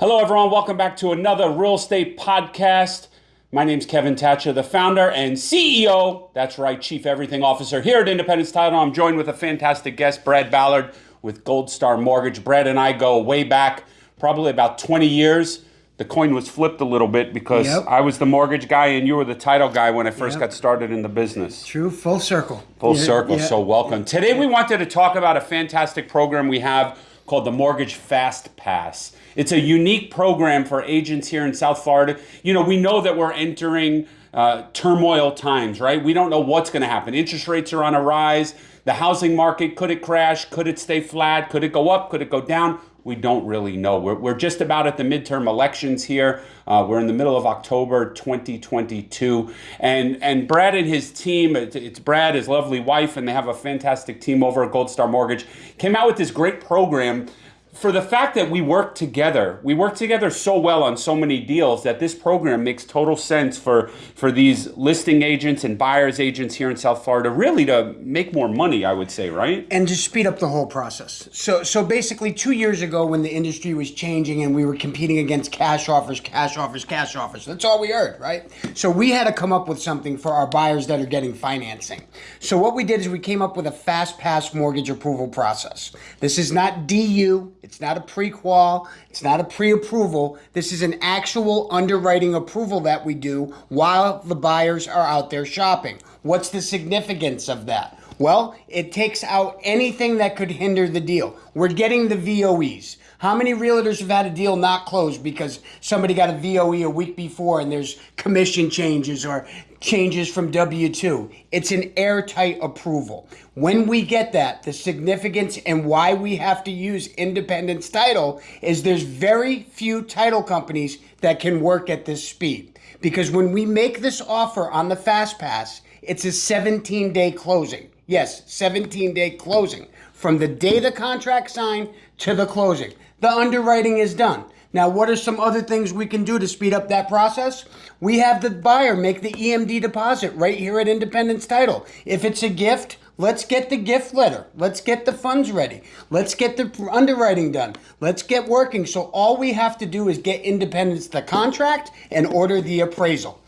Hello, everyone. Welcome back to another real estate podcast. My name's Kevin Thatcher, the founder and CEO. That's right, Chief Everything Officer here at Independence Title. I'm joined with a fantastic guest, Brad Ballard with Gold Star Mortgage. Brad and I go way back, probably about 20 years. The coin was flipped a little bit because Yep. I was the mortgage guy and you were the title guy when I first Yep. got started in the business. True, full circle. Full Yeah, circle. yeah. So welcome. Today we wanted to talk about a fantastic program we have called the Mortgage Fast Pass. It's a unique program for agents here in South Florida. You know, we know that we're entering uh, turmoil times, right? We don't know what's going to happen. Interest rates are on a rise. The housing market could it crash? Could it stay flat? Could it go up? Could it go down? We don't really know. We're, we're just about at the midterm elections here. Uh, we're in the middle of October 2022. And, and Brad and his team, it's, it's Brad, his lovely wife, and they have a fantastic team over at Gold Star Mortgage, came out with this great program for the fact that we work together, we work together so well on so many deals that this program makes total sense for for these listing agents and buyers agents here in South Florida, really to make more money. I would say, right? and to speed up the whole process. So, so basically, two years ago, when the industry was changing and we were competing against cash offers, cash offers, cash offers, that's all we heard, right? So we had to come up with something for our buyers that are getting financing. So what we did is we came up with a fast pass mortgage approval process. This is not DU. It's not a pre-qual. It's not a pre-approval. This is an actual underwriting approval that we do while the buyers are out there shopping. What's the significance of that? Well, it takes out anything that could hinder the deal. We're getting the VOEs. How many realtors have had a deal not closed because somebody got a VOE a week before and there's commission changes or changes from W 2? It's an airtight approval. When we get that, the significance and why we have to use Independence Title is there's very few title companies that can work at this speed. Because when we make this offer on the Fast Pass, it's a 17 day closing. Yes, 17 day closing. From the day the contract signed to the closing. The underwriting is done. Now, what are some other things we can do to speed up that process? We have the buyer make the EMD deposit right here at Independence Title. If it's a gift, let's get the gift letter. Let's get the funds ready. Let's get the underwriting done. Let's get working. So, all we have to do is get Independence the contract and order the appraisal.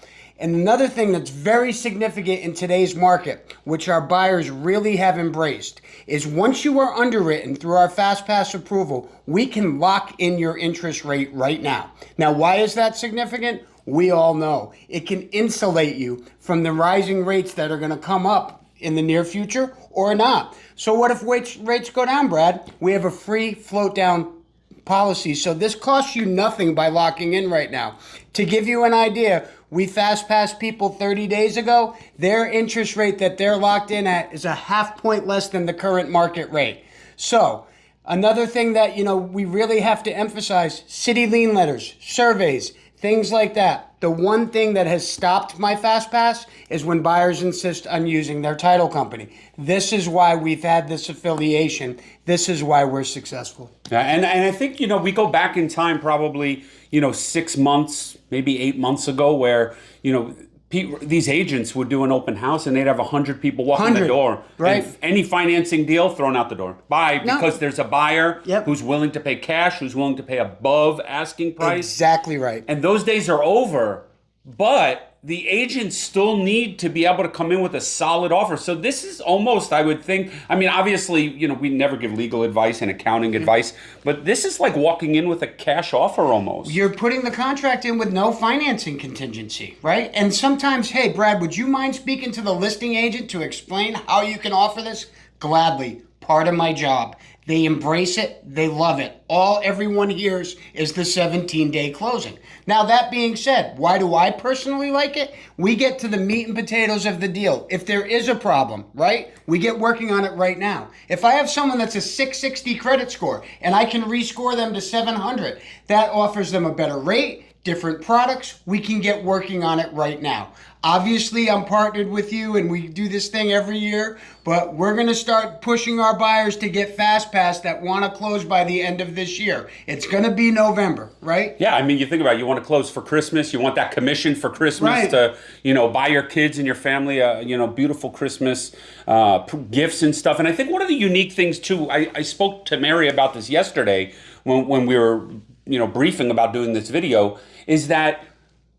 And another thing that's very significant in today's market, which our buyers really have embraced, is once you are underwritten through our Fast Pass approval, we can lock in your interest rate right now. Now, why is that significant? We all know it can insulate you from the rising rates that are going to come up in the near future or not. So, what if rates, rates go down, Brad? We have a free float down policy. So this costs you nothing by locking in right now. To give you an idea, we fast passed people 30 days ago. Their interest rate that they're locked in at is a half point less than the current market rate. So another thing that you know we really have to emphasize: city lien letters, surveys, things like that. The one thing that has stopped my fast pass is when buyers insist on using their title company. This is why we've had this affiliation. This is why we're successful. Yeah, and and I think you know we go back in time probably you know six months, maybe eight months ago, where you know. These agents would do an open house and they'd have 100 people walk in the door. right. And any financing deal thrown out the door. Buy No. because there's a buyer Yep. who's willing to pay cash, who's willing to pay above asking price. Exactly right. And those days are over. But the agents still need to be able to come in with a solid offer. So this is almost, I would think, I mean, obviously, you know, we never give legal advice and accounting advice, but this is like walking in with a cash offer almost. You're putting the contract in with no financing contingency, right? And sometimes, hey, Brad, would you mind speaking to the listing agent to explain how you can offer this? Gladly. Part of my job. They embrace it. They love it. All everyone hears is the 17 day closing. Now, that being said, why do I personally like it? We get to the meat and potatoes of the deal. If there is a problem, right? We get working on it right now. If I have someone that's a 660 credit score and I can rescore them to 700, that offers them a better rate different products, we can get working on it right now. Obviously, I'm partnered with you and we do this thing every year, but we're going to start pushing our buyers to get Fast Pass that want to close by the end of this year. It's going to be November, right? Yeah, I mean, you think about it, you want to close for Christmas, you want that commission for Christmas Right. to, you know, buy your kids and your family, uh, you know, beautiful Christmas uh, gifts and stuff. And I think one of the unique things too, I, I spoke to Mary about this yesterday when, when we were you know briefing about doing this video is that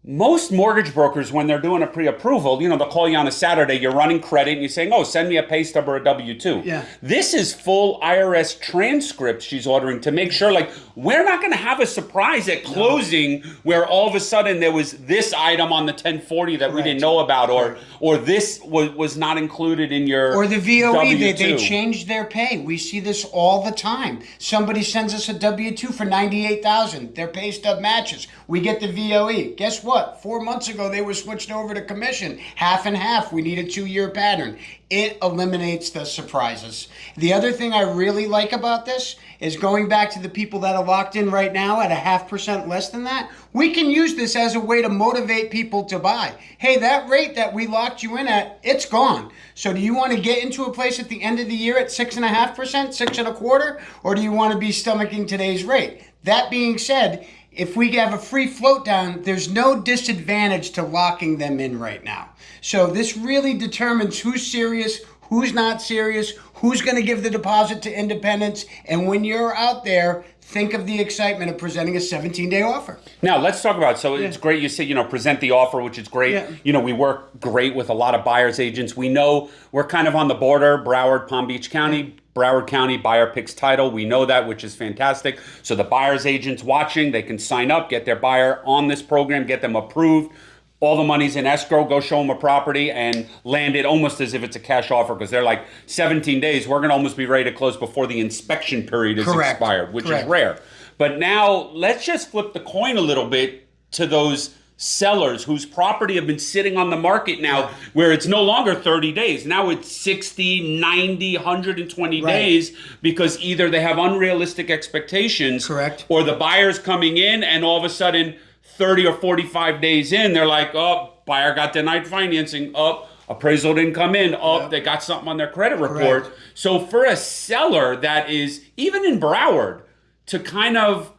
most mortgage brokers, when they're doing a pre-approval, you know, they'll call you on a Saturday, you're running credit, and you're saying, oh, send me a pay stub or a W-2. Yeah. This is full IRS transcript she's ordering to make sure, like, we're not going to have a surprise at closing where all of a sudden there was this item on the 1040 that we didn't know about, or Correct. or this was, was not included in your Or the VOE, they, they changed their pay. We see this all the time. Somebody sends us a W two for ninety eight thousand. Their pay stub matches. We get the VOE. Guess what? Four months ago they were switched over to commission, half and half. We need a two year pattern. It eliminates the surprises. The other thing I really like about this is going back to the people that are locked in right now at a half percent less than that. We can use this as a way to motivate people to buy. Hey, that rate that we locked you in at, it's gone. So do you want to get into a place at the end of the year at six and a half percent, six and a quarter, or do you want to be stomaching today's rate? That being said, if we have a free float down, there's no disadvantage to locking them in right now. So this really determines who's serious, who's not serious, who's going to give the deposit to Independence, and when you're out there, think of the excitement of presenting a 17-day offer. Now let's talk about. So it's great you say you know present the offer, which is great. Yeah. You know we work great with a lot of buyers agents. We know we're kind of on the border, Broward, Palm Beach County. Broward County buyer picks title. We know that, which is fantastic. So the buyers agents watching, they can sign up, get their buyer on this program, get them approved. All the money's in escrow. Go show them a property and land it almost as if it's a cash offer because they're like 17 days. We're gonna almost be ready to close before the inspection period is Correct. expired, which Correct. is rare. But now let's just flip the coin a little bit to those sellers whose property have been sitting on the market now where it's no longer 30 days. Now it's 60, 90, 120 Right. days because either they have unrealistic expectations Correct. or the buyer's coming in and all of a sudden 30 or 45 days in they're like, "Oh, buyer got denied financing. Up, appraisal didn't come in. Oh, Up, they got something on their credit report." Correct. So for a seller that is even in Broward to kind of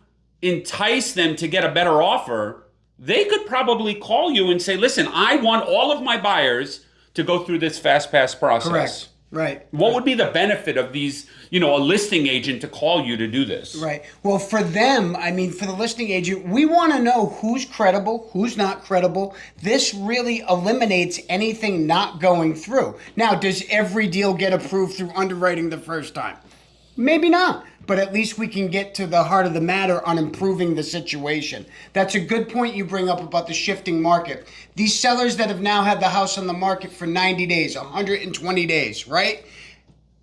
entice them to get a better offer, they could probably call you and say, "Listen, I want all of my buyers to go through this fast pass process." Correct. Right. What would be the benefit of these, you know, a listing agent to call you to do this? Right. Well, for them, I mean, for the listing agent, we want to know who's credible, who's not credible. This really eliminates anything not going through. Now, does every deal get approved through underwriting the first time? Maybe not, but at least we can get to the heart of the matter on improving the situation. That's a good point you bring up about the shifting market. These sellers that have now had the house on the market for 90 days, 120 days, right?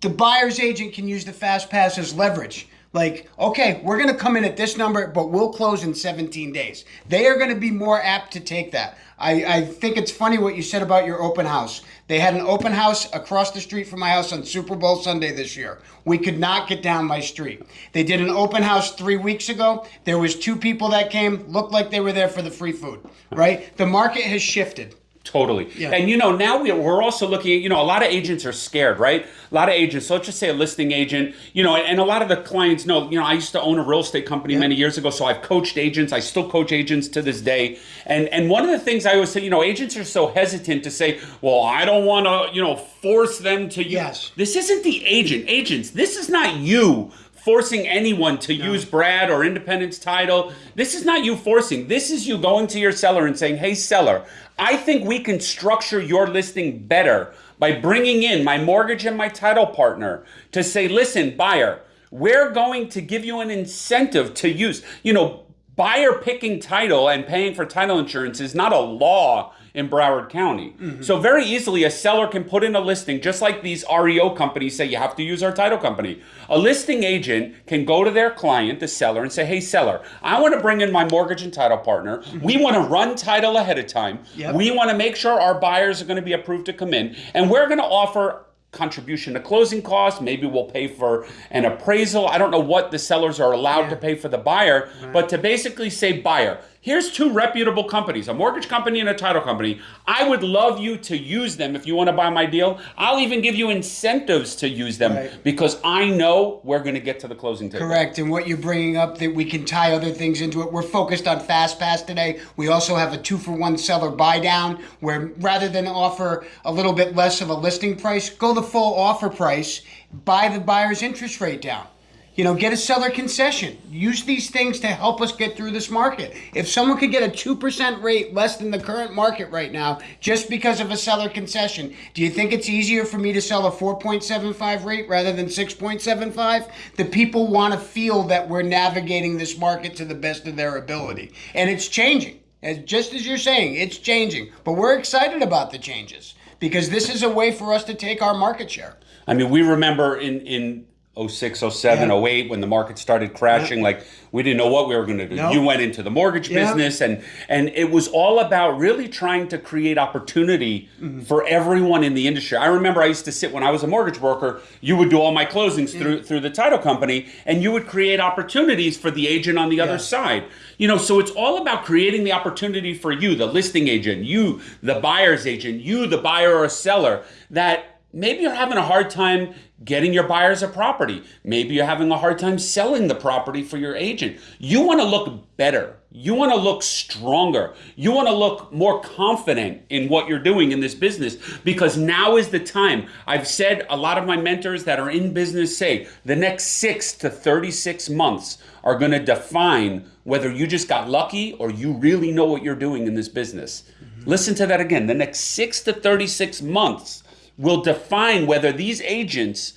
the buyer's agent can use the fast pass as leverage. Like, okay, we're going to come in at this number, but we'll close in 17 days. They are going to be more apt to take that. I, I think it's funny what you said about your open house. They had an open house across the street from my house on Super Bowl Sunday this year. We could not get down my street. They did an open house three weeks ago. There was two people that came, looked like they were there for the free food, right? The market has shifted. Totally. Yeah. And you know, now we- we're also looking at, you know, a lot of agents are scared, right? A lot of agents, so let's just say a listing agent, you know, and a lot of the clients know, you know, I used to own a real estate company many years ago, so I've coached agents. I still coach agents to this day. And and one of the things I always say, you know, agents are so hesitant to say, well, I don't want to, you know, force them to use. Yes. This isn't the agent. Agents, this is not you forcing anyone to use Brad or Independence title. This is not you forcing. This is you going to your seller and saying, "Hey seller, I think we can structure your listing better by bringing in my mortgage and my title partner to say, "Listen, buyer, we're going to give you an incentive to use, you know, buyer picking title and paying for title insurance is not a law in Broward County. Mm-hmm. So very easily a seller can put in a listing just like these REO companies say you have to use our title company. A listing agent can go to their client, the seller, and say, "Hey seller, I want to bring in my mortgage and title partner. Mm-hmm. We want to run title ahead of time. Yep. We want to make sure our buyers are going to be approved to come in, and we're going to offer contribution to closing costs. Maybe we'll pay for an appraisal. I don't know what the sellers are allowed to pay for the buyer, but to basically say, buyer, here's two reputable companies, a mortgage company and a title company. I would love you to use them if you want to buy my deal. I'll even give you incentives to use them Right. because I know we're going to get to the closing table. Correct. And what you're bringing up that we can tie other things into it. We're focused on Fast Pass today. We also have a two for one seller buy down where rather than offer a little bit less of a listing price, go the full offer price, buy the buyer's interest rate down. You know, get a seller concession. Use these things to help us get through this market. If someone could get a 2% rate less than the current market right now just because of a seller concession, do you think it's easier for me to sell a 4.75 rate rather than 6.75? The people want to feel that we're navigating this market to the best of their ability. And it's changing. As just as you're saying, it's changing. But we're excited about the changes because this is a way for us to take our market share. I mean, we remember in in 06, 07, Yeah. 08 when the market started crashing, like we didn't know what we were going to do. No. You went into the mortgage Yeah. business and and it was all about really trying to create opportunity Mm-hmm. for everyone in the industry. I remember I used to sit when I was a mortgage broker, you would do all my closings through through the title company and you would create opportunities for the agent on the other side. You know, so it's all about creating the opportunity for you, the listing agent, you, the buyer's agent, you, the buyer or seller, that maybe you're having a hard time getting your buyers a property. Maybe you're having a hard time selling the property for your agent. You want to look better. You want to look stronger. You want to look more confident in what you're doing in this business because now is the time. I've said a lot of my mentors that are in business say the next 6 to 36 months are going to define whether you just got lucky or you really know what you're doing in this business. Listen to that again. The next 6 to 36 months will define whether these agents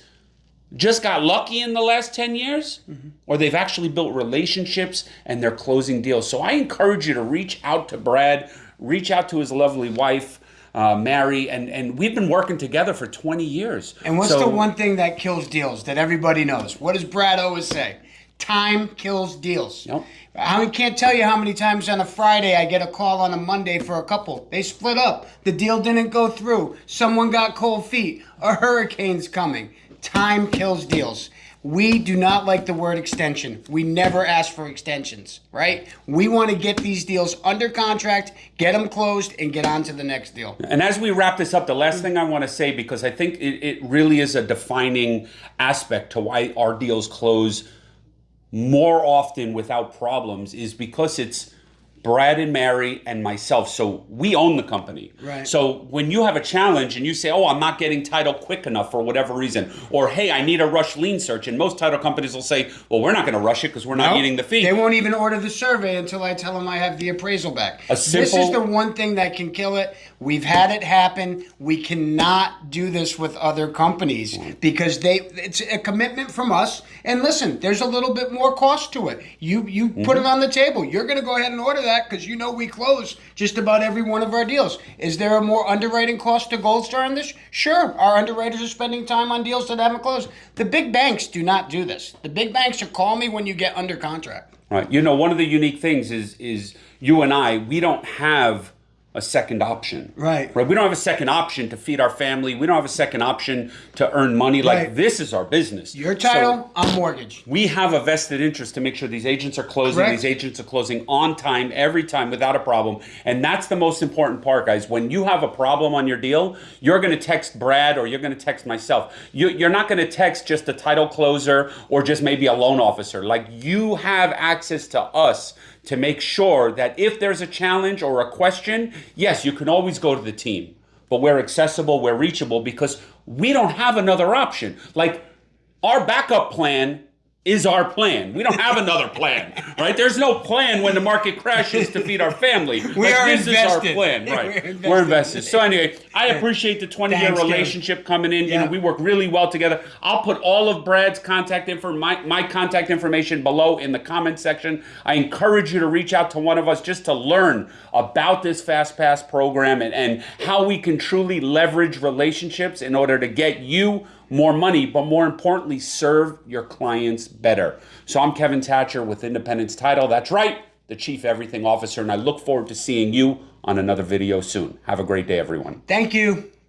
just got lucky in the last 10 years or they've actually built relationships and they're closing deals. So I encourage you to reach out to Brad, reach out to his lovely wife, uh, Mary, and, and we've been working together for 20 years. And what's So- the one thing that kills deals that everybody knows? What does Brad always say? Time kills deals. Yep. I can't tell you how many times on a Friday I get a call on a Monday for a couple. They split up. The deal didn't go through. Someone got cold feet. A hurricane's coming. Time kills deals. We do not like the word extension. We never ask for extensions, right? We want to get these deals under contract, get them closed, and get on to the next deal. And as we wrap this up, the last thing I want to say, because I think it, it really is a defining aspect to why our deals close more often without problems, is because it's Brad and Mary and myself. So we own the company. Right. So when you have a challenge and you say, oh, I'm not getting title quick enough for whatever reason, or hey, I need a rush lien search, and most title companies will say, well, we're not going to rush it because we're not Nope. eating the fee. They won't even order the survey until I tell them I have the appraisal back. A this is the one thing that can kill it. We've had it happen. We cannot do this with other companies because they it's a commitment from us. And listen, there's a little bit more cost to it. You you Mm-hmm. put it on the table. You're going to go ahead and order that because you know we close just about every one of our deals. Is there a more underwriting cost to Gold Star on this? Sure. Our underwriters are spending time on deals that haven't closed. The big banks do not do this. The big banks are call me when you get under contract. Right. You know, one of the unique things is is you and I, we don't have a second option. Right. Right. We don't have a second option to feed our family. We don't have a second option to earn money. Like this is our business. Your So title, I'm mortgage. we have a vested interest to make sure these agents are closing. Correct. These agents are closing on time, every time, without a problem. And that's the most important part, guys. When you have a problem on your deal, you're going to text Brad or you're going to text myself. You, you're not going to text just a title closer or just maybe a loan officer. Like you have access to us to make sure that if there's a challenge or a question, yes, you can always go to the team. But we're accessible, we're reachable because we don't have another option. Like our backup plan is our plan. We don't have another plan, right? There's no plan when the market crashes to feed our family. We are this invested. is our plan, We're right? invested. We're invested. So anyway, I appreciate the 20 year relationship coming in. You know, we work really well together. I'll put all of Brad's contact info, my, my contact information below in the comment section. I encourage you to reach out to one of us just to learn about this Fast Pass program and, and how we can truly leverage relationships in order to get you more money, but more importantly, serve your clients better. So I'm Kevin Thatcher with Independence Title. That's right, the Chief Everything Officer, and I look forward to seeing you on another video soon. Have a great day, everyone. Thank you.